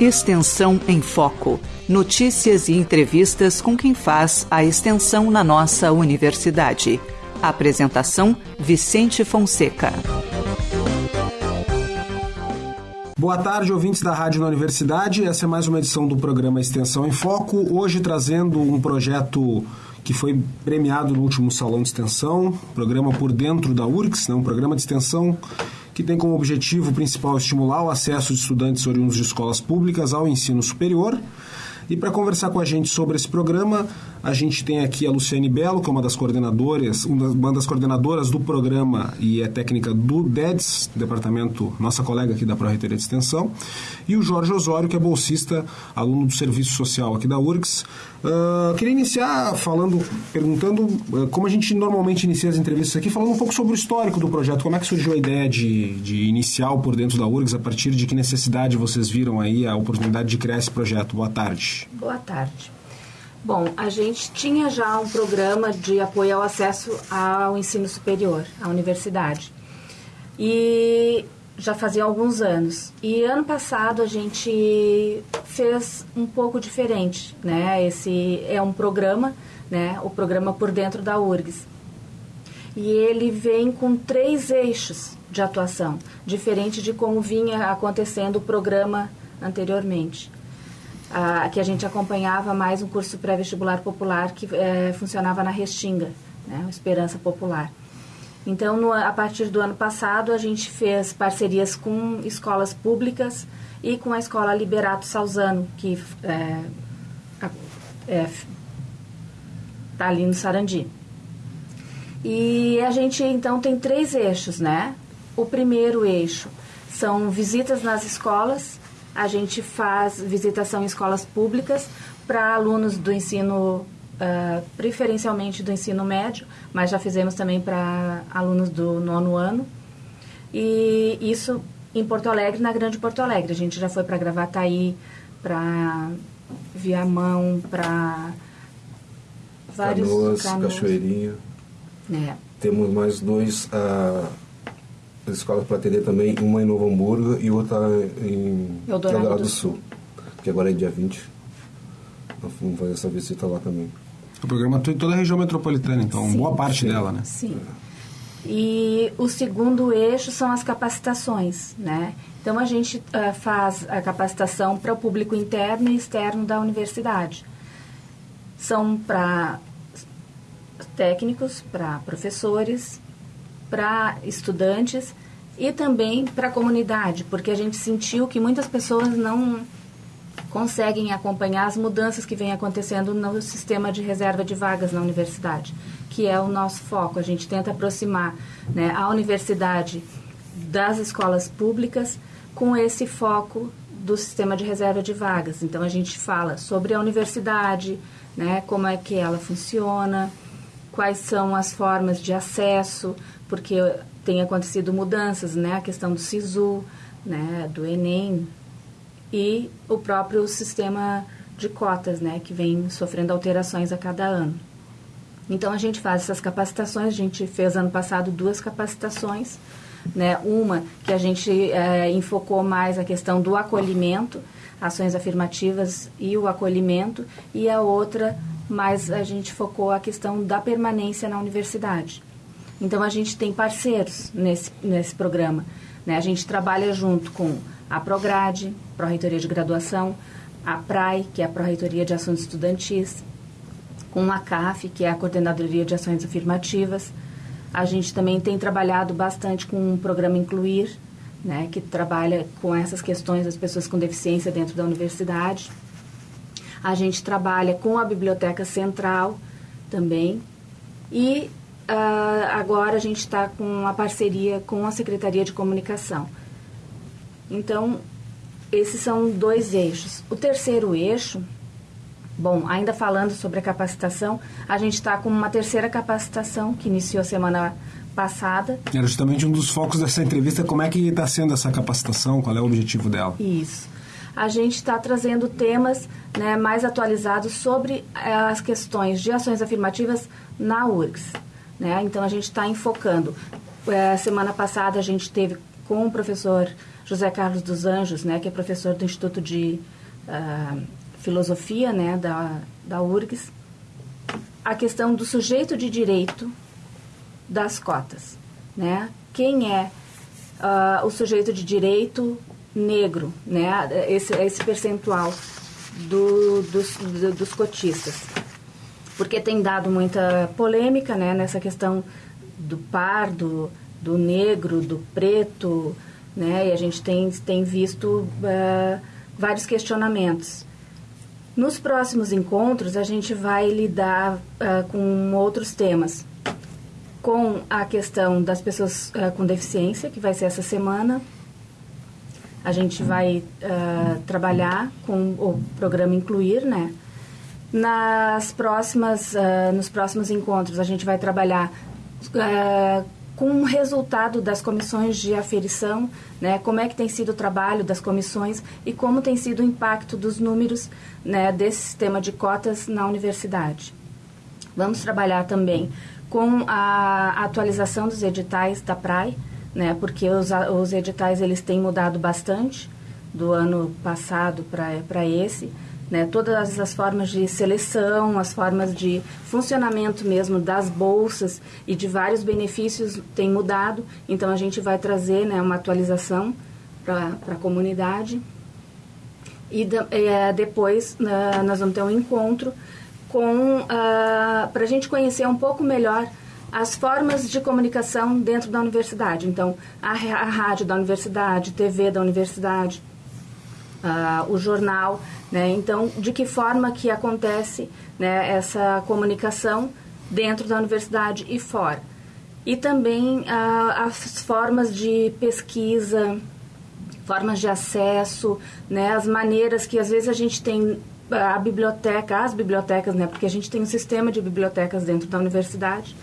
Extensão em Foco. Notícias e entrevistas com quem faz a extensão na nossa universidade. Apresentação: Vicente Fonseca. Boa tarde, ouvintes da Rádio na Universidade. Essa é mais uma edição do programa Extensão em Foco. Hoje trazendo um projeto que foi premiado no último Salão de Extensão, programa por dentro da URCS, né, um programa de extensão que tem como objetivo principal estimular o acesso de estudantes oriundos de escolas públicas ao ensino superior. E para conversar com a gente sobre esse programa, a gente tem aqui a Luciane Belo, que é uma das coordenadoras, uma das coordenadoras do programa e é técnica do DEDS, departamento, nossa colega aqui da Pró-Reitoria de Extensão, e o Jorge Osório, que é bolsista, aluno do Serviço Social aqui da URGS. Uh, queria iniciar falando, perguntando uh, como a gente normalmente inicia as entrevistas aqui, falando um pouco sobre o histórico do projeto, como é que surgiu a ideia de, de iniciar por dentro da URGS, a partir de que necessidade vocês viram aí a oportunidade de criar esse projeto. Boa tarde. Boa tarde. Bom, a gente tinha já um programa de apoio ao acesso ao ensino superior, à universidade. E já fazia alguns anos. E ano passado a gente fez um pouco diferente, né? Esse é um programa, né? O programa por dentro da URGS. E ele vem com três eixos de atuação, diferente de como vinha acontecendo o programa anteriormente que a gente acompanhava mais um curso pré-vestibular popular que é, funcionava na Restinga, né, Esperança Popular. Então, no, a partir do ano passado, a gente fez parcerias com escolas públicas e com a escola Liberato Salzano, que é, é, tá ali no Sarandi. E a gente, então, tem três eixos, né? O primeiro eixo são visitas nas escolas, a gente faz visitação em escolas públicas para alunos do ensino, uh, preferencialmente do ensino médio, mas já fizemos também para alunos do nono ano. E isso em Porto Alegre, na Grande Porto Alegre. A gente já foi para Gravataí, para Viamão, para vários... Canoas, canoas. Cachoeirinha. É. Temos mais dois... Uh escolas para atender também, uma em Novo Hamburgo e outra em Eldorado, Eldorado do Sul, que agora é dia 20. Nós vamos fazer essa visita lá também. O programa tem toda a região metropolitana, então, sim, boa parte sim, dela, né? Sim. E o segundo eixo são as capacitações, né? Então, a gente uh, faz a capacitação para o público interno e externo da universidade. São para técnicos, para professores, para estudantes e também para a comunidade, porque a gente sentiu que muitas pessoas não conseguem acompanhar as mudanças que vêm acontecendo no sistema de reserva de vagas na universidade, que é o nosso foco. A gente tenta aproximar né, a universidade das escolas públicas com esse foco do sistema de reserva de vagas. Então a gente fala sobre a universidade, né, como é que ela funciona, quais são as formas de acesso, porque tem acontecido mudanças, né? A questão do SISU, né? Do Enem e o próprio sistema de cotas, né? Que vem sofrendo alterações a cada ano. Então a gente faz essas capacitações. A gente fez ano passado duas capacitações, né? Uma que a gente é, enfocou mais a questão do acolhimento, ações afirmativas e o acolhimento, e a outra mais a gente focou a questão da permanência na universidade. Então, a gente tem parceiros nesse, nesse programa. Né? A gente trabalha junto com a Prograde, Pró-Reitoria de Graduação, a PRAI, que é a Pró-Reitoria de Ações Estudantis, com a CAF, que é a Coordenadoria de Ações Afirmativas. A gente também tem trabalhado bastante com o programa Incluir, né, que trabalha com essas questões das pessoas com deficiência dentro da universidade. A gente trabalha com a Biblioteca Central também. E uh, agora a gente está com uma parceria com a Secretaria de Comunicação. Então, esses são dois eixos. O terceiro eixo, bom, ainda falando sobre a capacitação, a gente está com uma terceira capacitação que iniciou semana passada. Era justamente um dos focos dessa entrevista, como é que está sendo essa capacitação, qual é o objetivo dela? Isso. A gente está trazendo temas né, mais atualizados sobre eh, as questões de ações afirmativas na URGS. Né? Então, a gente está enfocando. É, semana passada, a gente teve com o professor José Carlos dos Anjos, né, que é professor do Instituto de uh, Filosofia né, da, da URGS, a questão do sujeito de direito das cotas. Né? Quem é uh, o sujeito de direito negro, né? esse, esse percentual do, dos, do, dos cotistas? Porque tem dado muita polêmica né, nessa questão do pardo, do negro, do preto, né? E a gente tem, tem visto uh, vários questionamentos. Nos próximos encontros, a gente vai lidar uh, com outros temas. Com a questão das pessoas uh, com deficiência, que vai ser essa semana. A gente vai trabalhar com o programa Incluir, né? Nas próximas, nos próximos encontros, a gente vai trabalhar com o resultado das comissões de aferição, né, como é que tem sido o trabalho das comissões e como tem sido o impacto dos números né, desse sistema de cotas na universidade. Vamos trabalhar também com a atualização dos editais da PRAE, né, porque os, os editais eles têm mudado bastante do ano passado para esse né, todas as formas de seleção, as formas de funcionamento mesmo das bolsas e de vários benefícios têm mudado. Então a gente vai trazer né, uma atualização para a comunidade. E é, depois uh, nós vamos ter um encontro com uh, para a gente conhecer um pouco melhor as formas de comunicação dentro da universidade. Então, a, a rádio da universidade, TV da universidade, uh, o jornal né? Então, de que forma que acontece né, essa comunicação dentro da universidade e fora? E também ah, as formas de pesquisa, formas de acesso, né, as maneiras que às vezes a gente tem a biblioteca, as bibliotecas, né, porque a gente tem um sistema de bibliotecas dentro da universidade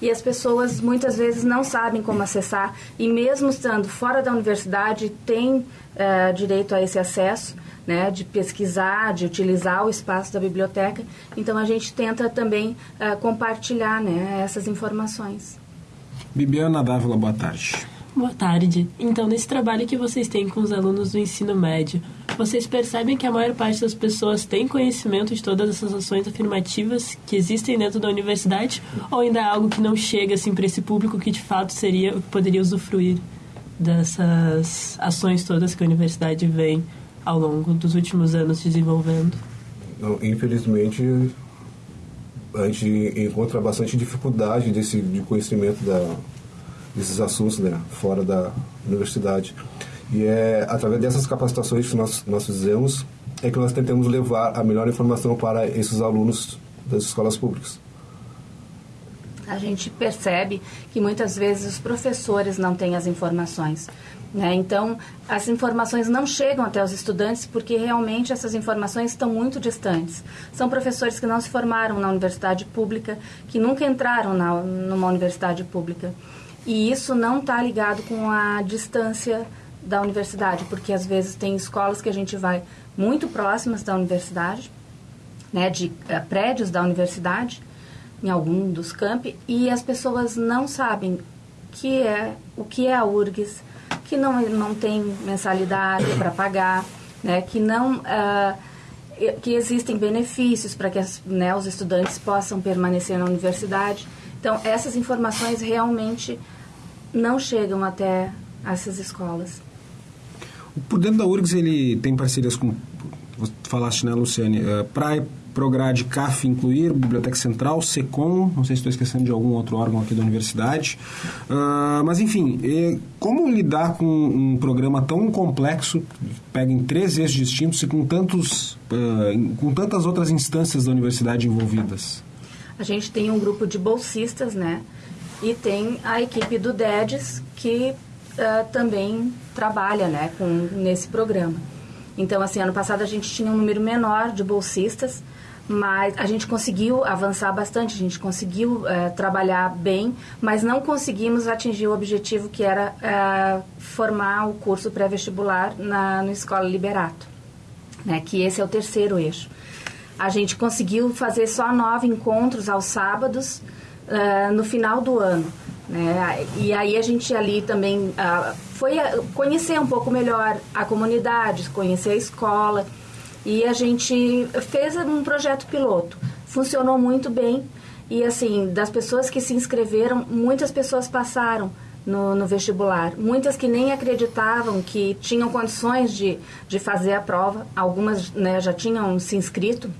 e as pessoas muitas vezes não sabem como acessar e mesmo estando fora da universidade tem uh, direito a esse acesso né, de pesquisar, de utilizar o espaço da biblioteca. Então a gente tenta também uh, compartilhar né, essas informações. Bibiana Dávila, boa tarde. Boa tarde. Então, nesse trabalho que vocês têm com os alunos do ensino médio, vocês percebem que a maior parte das pessoas tem conhecimento de todas essas ações afirmativas que existem dentro da universidade? Ou ainda é algo que não chega assim, para esse público que de fato seria poderia usufruir dessas ações todas que a universidade vem ao longo dos últimos anos desenvolvendo? Não, infelizmente, a gente encontra bastante dificuldade desse, de conhecimento da, desses assuntos né, fora da universidade. E é através dessas capacitações que nós, nós fizemos é que nós tentamos levar a melhor informação para esses alunos das escolas públicas. A gente percebe que muitas vezes os professores não têm as informações. Né? Então, as informações não chegam até os estudantes porque realmente essas informações estão muito distantes. São professores que não se formaram na universidade pública, que nunca entraram na, numa universidade pública. E isso não está ligado com a distância da universidade, porque às vezes tem escolas que a gente vai muito próximas da universidade, né, de uh, prédios da universidade, em algum dos campi, e as pessoas não sabem que é, o que é a URGS, que não, não tem mensalidade para pagar, né, que não uh, que existem benefícios para que as, né, os estudantes possam permanecer na universidade. Então, essas informações realmente não chegam até essas escolas. Por dentro da URGS, ele tem parcerias com, falaste, né, Luciane, uh, para Prograde CAF incluir, Biblioteca Central, SECOM, não sei se estou esquecendo de algum outro órgão aqui da universidade. Uh, mas, enfim, como lidar com um programa tão complexo, pega em três eixos distintos e com, tantos, uh, com tantas outras instâncias da universidade envolvidas? A gente tem um grupo de bolsistas, né? E tem a equipe do DEDES, que uh, também trabalha né, com, nesse programa. Então, assim, ano passado a gente tinha um número menor de bolsistas, mas a gente conseguiu avançar bastante, a gente conseguiu é, trabalhar bem, mas não conseguimos atingir o objetivo que era é, formar o curso pré-vestibular na no Escola Liberato, né, que esse é o terceiro eixo. A gente conseguiu fazer só nove encontros aos sábados é, no final do ano, Né? E aí a gente ali também uh, foi conhecer um pouco melhor a comunidade, conhecer a escola. E a gente fez um projeto piloto. Funcionou muito bem. E assim, das pessoas que se inscreveram, muitas pessoas passaram no, no, vestibular. Muitas que nem acreditavam que tinham condições de, de fazer a prova. Algumas né, já tinham se inscrito,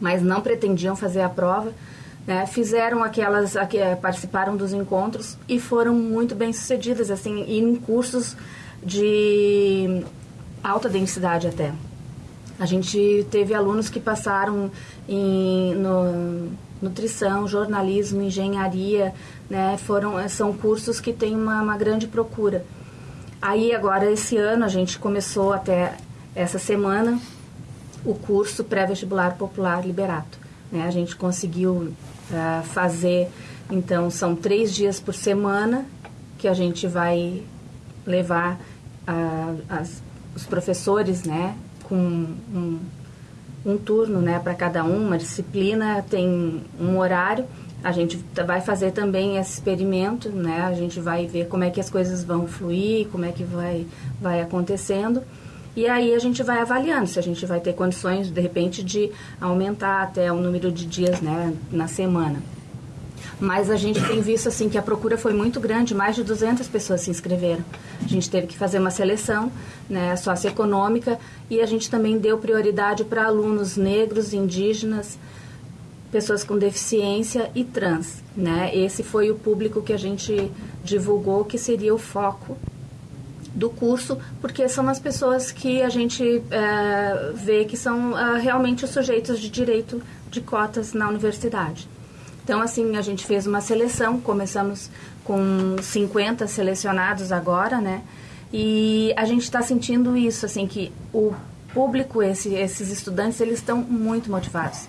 mas não pretendiam fazer a prova. Né, fizeram aquelas, aqu, participaram dos encontros e foram muito bem sucedidas, assim, em cursos de alta densidade até. A gente teve alunos que passaram em, no, nutrição, jornalismo, engenharia, né? Foram, eh, são cursos que têm uma, uma grande procura. Aí agora esse ano a gente começou até essa semana o curso pré-vestibular popular Liberato. Né? A gente conseguiu uh, fazer, então são três dias por semana que a gente vai levar uh, as, os professores, né, com um, um turno né, para cada um, uma disciplina tem um horário. A gente vai fazer também esse experimento, né? A gente vai ver como é que as coisas vão fluir, como é que vai, vai acontecendo. E aí a gente vai avaliando se a gente vai ter condições, de repente, de aumentar até o número de dias né, na semana. Mas a gente tem visto assim que a procura foi muito grande, mais de 200 pessoas se inscreveram. A gente teve que fazer uma seleção né, socioeconômica e a gente também deu prioridade para alunos negros, indígenas, pessoas com deficiência e trans. Né? Esse foi o público que a gente divulgou que seria o foco do curso, porque são as pessoas que a gente é, vê que são é, realmente os sujeitos de direito de cotas na universidade. Então, assim, a gente fez uma seleção, começamos com 50 selecionados agora, né? E a gente está sentindo isso, assim, que o público, esse, esses estudantes, eles estão muito motivados.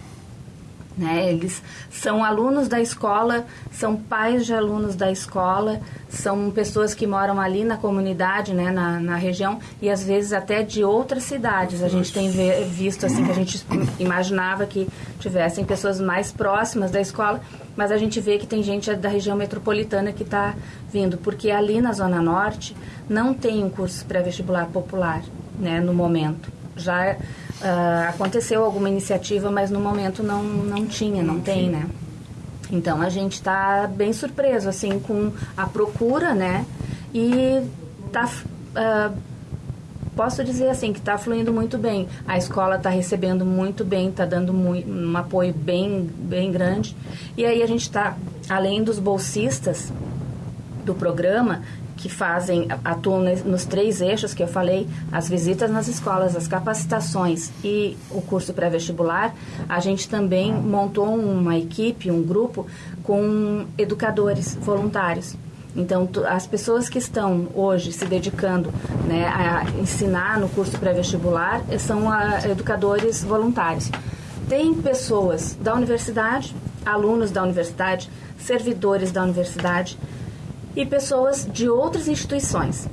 Né? Eles são alunos da escola, são pais de alunos da escola, são pessoas que moram ali na comunidade, né, na, na região, e às vezes até de outras cidades. A gente tem visto assim que a gente imaginava que tivessem pessoas mais próximas da escola, mas a gente vê que tem gente da região metropolitana que está vindo, porque ali na Zona Norte não tem um curso pré-vestibular popular né, no momento. Já Uh, aconteceu alguma iniciativa, mas no momento não, não tinha, não tem, né? Então a gente está bem surpreso assim com a procura, né? E tá, uh, posso dizer assim que está fluindo muito bem. A escola está recebendo muito bem, está dando muito, um apoio bem bem grande. E aí a gente está além dos bolsistas do programa, que fazem, atuam nos três eixos que eu falei, as visitas nas escolas, as capacitações e o curso pré-vestibular, a gente também montou uma equipe, um grupo com educadores voluntários. Então, as pessoas que estão hoje se dedicando né, a ensinar no curso pré-vestibular são a, educadores voluntários. Tem pessoas da universidade, alunos da universidade, servidores da universidade, e pessoas de outras instituições.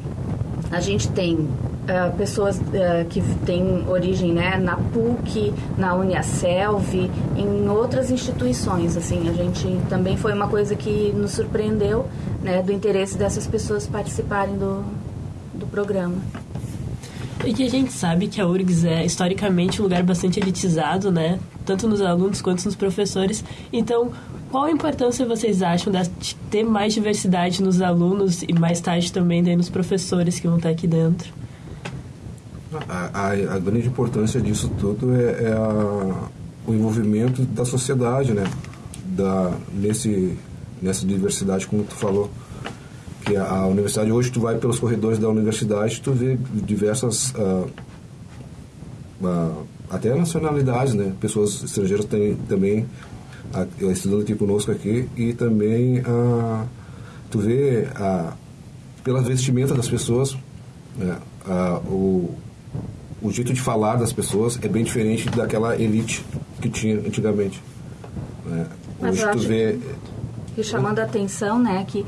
A gente tem uh, pessoas uh, que têm origem né, na PUC, na Uniaselv, em outras instituições. Assim, a gente também foi uma coisa que nos surpreendeu né, do interesse dessas pessoas participarem do, do programa. E que a gente sabe que a URGS é historicamente um lugar bastante elitizado, né? Tanto nos alunos quanto nos professores. Então, qual a importância vocês acham de ter mais diversidade nos alunos e mais tarde também nos professores que vão estar aqui dentro? A, a, a grande importância disso tudo é, é a, o envolvimento da sociedade, né? Da, nesse, nessa diversidade, como tu falou. Que a, universidade, hoje tu vai pelos corredores da universidade, tu vê diversas... Uh, uh, até nacionalidades, né? Pessoas estrangeiras têm também estudando aqui conosco aqui e também a, tu vê a, pela vestimenta das pessoas né, a, o, o jeito de falar das pessoas é bem diferente daquela elite que tinha antigamente né? hoje tu vê que chamando a atenção né que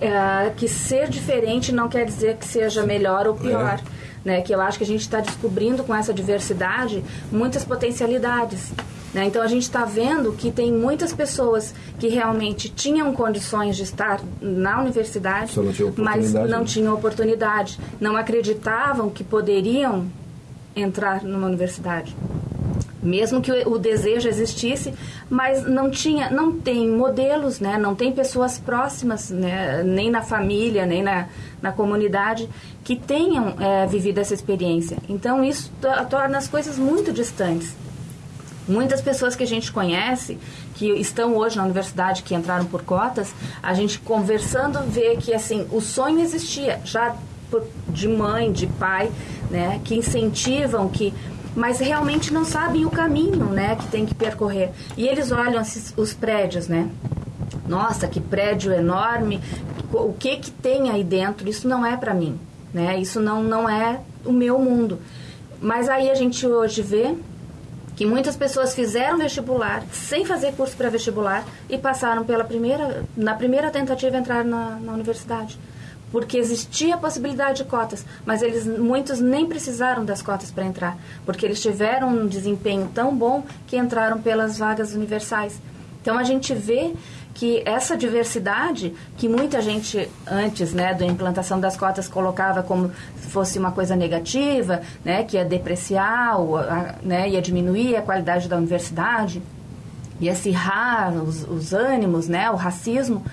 é, que ser diferente não quer dizer que seja melhor ou pior é. né que eu acho que a gente está descobrindo com essa diversidade muitas potencialidades Né? Então a gente está vendo que tem muitas pessoas que realmente tinham condições de estar na universidade, não mas não né? tinham oportunidade, não acreditavam que poderiam entrar numa universidade. Mesmo que o, desejo existisse, mas não tinha, não tem modelos, né? não tem pessoas próximas, né? nem na família, nem na, na comunidade, que tenham é, vivido essa experiência. Então isso torna as coisas muito distantes. Muitas pessoas que a gente conhece, que estão hoje na universidade, que entraram por cotas, a gente conversando vê que assim o sonho existia já de mãe, de pai, né, que incentivam, que mas realmente não sabem o caminho, né, que tem que percorrer. E eles olham os prédios, né? Nossa, que prédio enorme! O que que tem aí dentro? Isso não é para mim, né? Isso não não é o meu mundo. Mas aí a gente hoje vê que muitas pessoas fizeram vestibular sem fazer curso para vestibular e passaram pela primeira, na primeira tentativa entrar na, na universidade porque existia a possibilidade de cotas, mas eles muitos nem precisaram das cotas para entrar, porque eles tiveram um desempenho tão bom que entraram pelas vagas universais. Então a gente vê que essa diversidade, que muita gente antes né, da implantação das cotas colocava como se fosse uma coisa negativa, né, que ia depreciar, né, ia diminuir a qualidade da universidade, ia acirrar os, os ânimos, né, o racismo,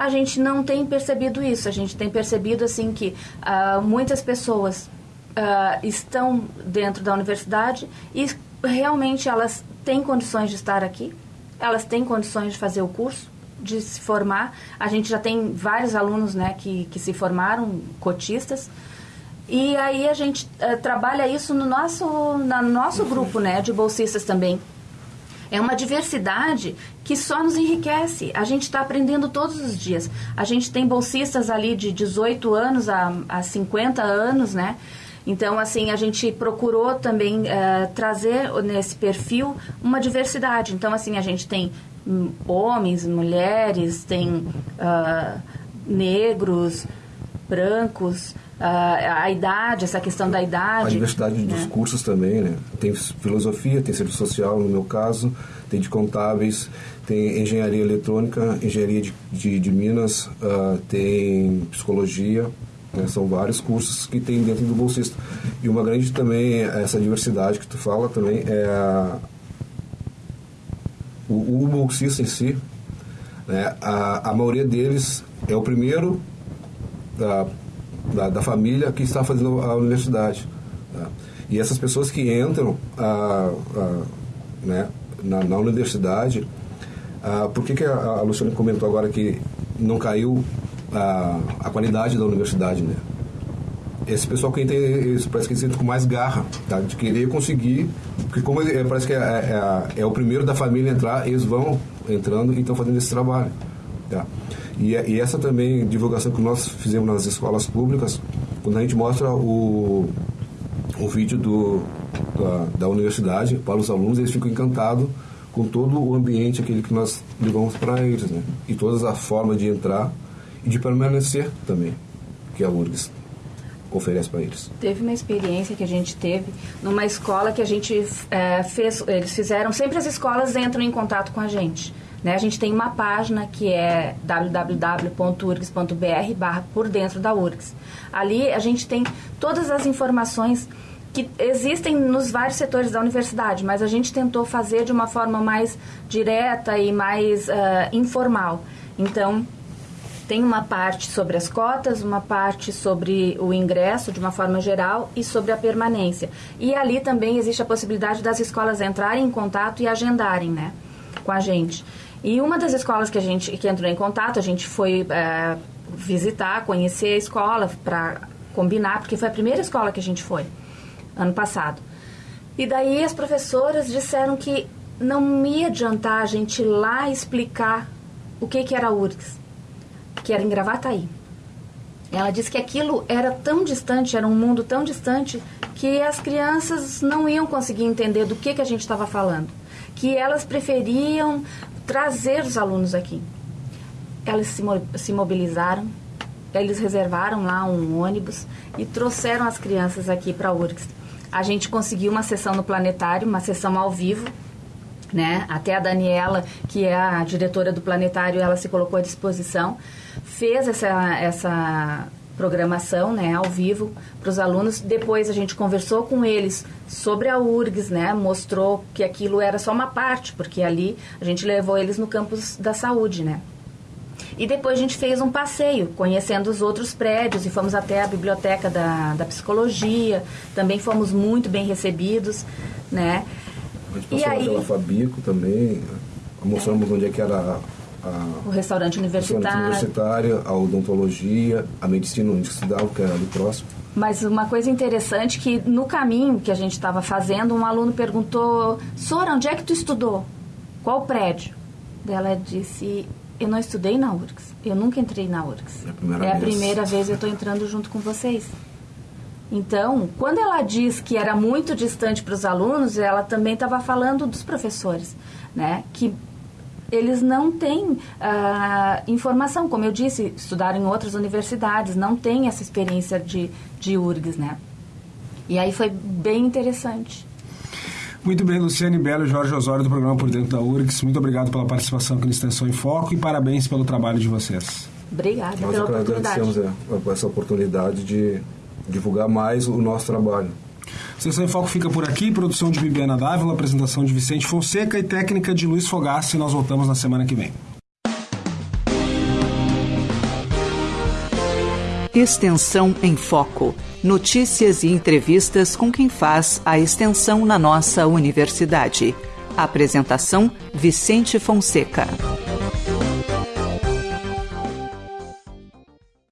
a gente não tem percebido isso. A gente tem percebido assim que uh, muitas pessoas uh, estão dentro da universidade e realmente elas têm condições de estar aqui, elas têm condições de fazer o curso, de se formar. A gente já tem vários alunos né, que, que se formaram, cotistas. E aí a gente uh, trabalha isso no nosso, no nosso grupo né, de bolsistas também. É uma diversidade que só nos enriquece. A gente está aprendendo todos os dias. A gente tem bolsistas ali de 18 anos a, a 50 anos, né? Então, assim, a gente procurou também uh, trazer nesse perfil uma diversidade. Então, assim, a gente tem homens, mulheres, tem uh, negros, brancos, uh, a idade, essa questão da idade. A diversidade né? dos cursos também, né? Tem filosofia, tem serviço social, no meu caso, tem de contábeis, tem engenharia eletrônica, engenharia de, de, de Minas, uh, tem psicologia, né? são vários cursos que tem dentro do bolsista. E uma grande também, essa diversidade que tu fala também, é a, o, o bolsista em si, né? a, a maioria deles é o primeiro da, da, da família que está fazendo a universidade. Tá? E essas pessoas que entram a, a, né, na, na universidade, por que, que a, a Luciana comentou agora que não caiu a, a qualidade da universidade, né? Esse pessoal que eles, parece que entram com mais garra, tá? De querer conseguir, porque como é, parece que é, é, é, o primeiro da família entrar, eles vão entrando e estão fazendo esse trabalho, tá? E, e, essa também divulgação que nós fizemos nas escolas públicas, quando a gente mostra o, o vídeo do, da, da universidade para os alunos, eles ficam encantados com todo o ambiente aquele que nós levamos para eles, né? E todas as formas de entrar e de permanecer também, que a URGS oferece para eles. Teve uma experiência que a gente teve numa escola que a gente é, fez, eles fizeram, sempre as escolas entram em contato com a gente. Né? A gente tem uma página que é www.urgs.br barra por dentro da URGS. Ali a gente tem todas as informações que existem nos vários setores da universidade, mas a gente tentou fazer de uma forma mais direta e mais uh, informal. Então, tem uma parte sobre as cotas, uma parte sobre o ingresso de uma forma geral e sobre a permanência. E ali também existe a possibilidade das escolas entrarem em contato e agendarem, né, com a gente. E uma das escolas que a gente que entrou em contato, a gente foi é, visitar, conhecer a escola para combinar, porque foi a primeira escola que a gente foi ano passado. E daí as professoras disseram que não ia adiantar a gente ir lá explicar o que, que era a URGS, que era em Gravataí. Ela disse que aquilo era tão distante, era um mundo tão distante, que as crianças não iam conseguir entender do que, que a gente estava falando. Que elas preferiam trazer os alunos aqui. Elas se, se mobilizaram, eles reservaram lá um ônibus e trouxeram as crianças aqui para a URGS. A gente conseguiu uma sessão no planetário, uma sessão ao vivo, né? Até a Daniela, que é a diretora do planetário, ela se colocou à disposição, fez essa, essa programação, né, ao vivo para os alunos. Depois a gente conversou com eles sobre a URGS, né, mostrou que aquilo era só uma parte, porque ali a gente levou eles no campus da saúde, né. E depois a gente fez um passeio, conhecendo os outros prédios, e fomos até a biblioteca da, da psicologia, também fomos muito bem recebidos, né. A gente passou aí, pela Fabico também, mostramos é. onde é que era a, o restaurante universitário. universitário, a odontologia, a medicina onde que era ali próximo. Mas uma coisa interessante que no caminho que a gente estava fazendo, um aluno perguntou, Sora, onde é que tu estudou? Qual prédio? Ela disse, eu não estudei na URGS, eu nunca entrei na URGS. É a primeira, é a primeira vez que eu estou entrando junto com vocês. Então, quando ela diz que era muito distante para os alunos, ela também estava falando dos professores, né? Que eles não têm uh, informação, como eu disse, estudaram em outras universidades, não têm essa experiência de, de URGS, né? E aí foi bem interessante. Muito bem, Luciane Belo e Jorge Osório do programa Por Dentro da URGS. Muito obrigado pela participação aqui no Extensão em Foco e parabéns pelo trabalho de vocês. Obrigada Nós pela oportunidade. Nós agradecemos é, essa oportunidade de divulgar mais o nosso trabalho. Sessão em Foco fica por aqui. Produção de Bibiana Dávila, apresentação de Vicente Fonseca e técnica de Luiz Fogassi. Nós voltamos na semana que vem. Extensão em Foco. Notícias e entrevistas com quem faz a extensão na nossa universidade. Apresentação: Vicente Fonseca.